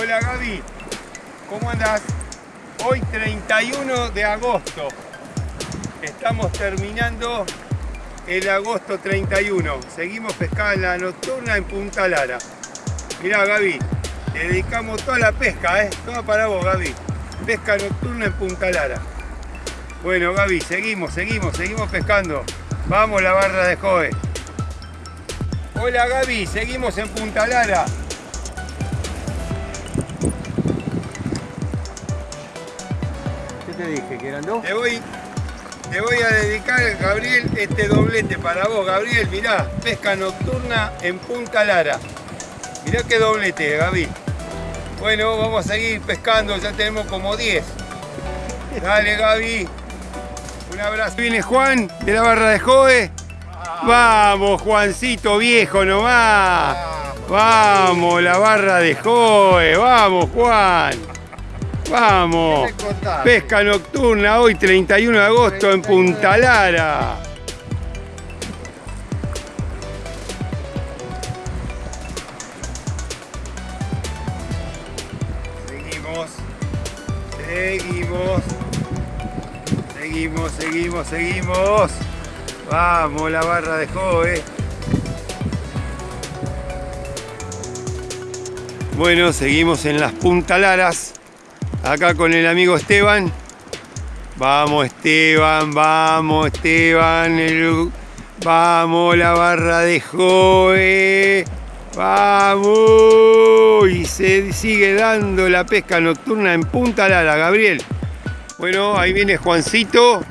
Hola Gaby, ¿cómo andás? Hoy 31 de agosto. Estamos terminando el agosto 31. Seguimos pescando en la nocturna en Punta Lara. Mirá Gaby, te dedicamos toda la pesca, ¿eh? Toda para vos Gaby. Pesca nocturna en Punta Lara. Bueno Gaby, seguimos, seguimos, seguimos pescando. Vamos la barra de Joe. Hola Gaby, seguimos en Punta Lara. Dije? ¿Que eran dos? Te voy, te voy a dedicar, Gabriel, este doblete para vos. Gabriel, mirá, pesca nocturna en Punta Lara. Mirá qué doblete, Gaby. Bueno, vamos a seguir pescando, ya tenemos como 10. Dale, Gaby. Un abrazo. Viene Juan de la barra de Joe. Vamos, Juancito viejo nomás. Vamos, la barra de Joe. Vamos, Juan. Vamos. Pesca nocturna hoy 31 de agosto en Punta Lara. Seguimos. Seguimos. Seguimos, seguimos, seguimos. Vamos, la barra de Joe. Bueno, seguimos en las puntalaras. Acá con el amigo Esteban. Vamos Esteban, vamos Esteban. el- Vamos la barra de Joe. Vamos. Y se sigue dando la pesca nocturna en Punta Lara, Gabriel. Bueno, ahí viene Juancito.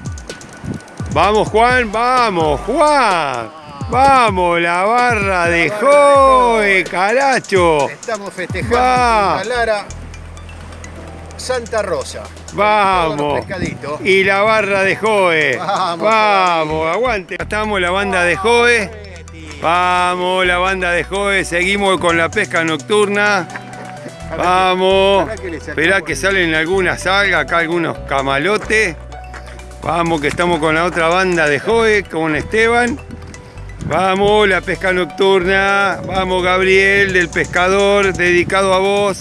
Vamos Juan, vamos Juan. Vamos la barra de Joe, caracho. Estamos festejando Va. en Punta Lara Santa Rosa. Vamos. Y la barra de Joe. Vamos, Vamos, aguante. Estamos la banda de Joe. Vamos, la banda de Joe. Seguimos con la pesca nocturna. Vamos. Esperá que salen algunas algas, acá algunos camalotes. Vamos, que estamos con la otra banda de Joe, con Esteban. Vamos, la pesca nocturna. Vamos, Gabriel, del pescador, dedicado a vos.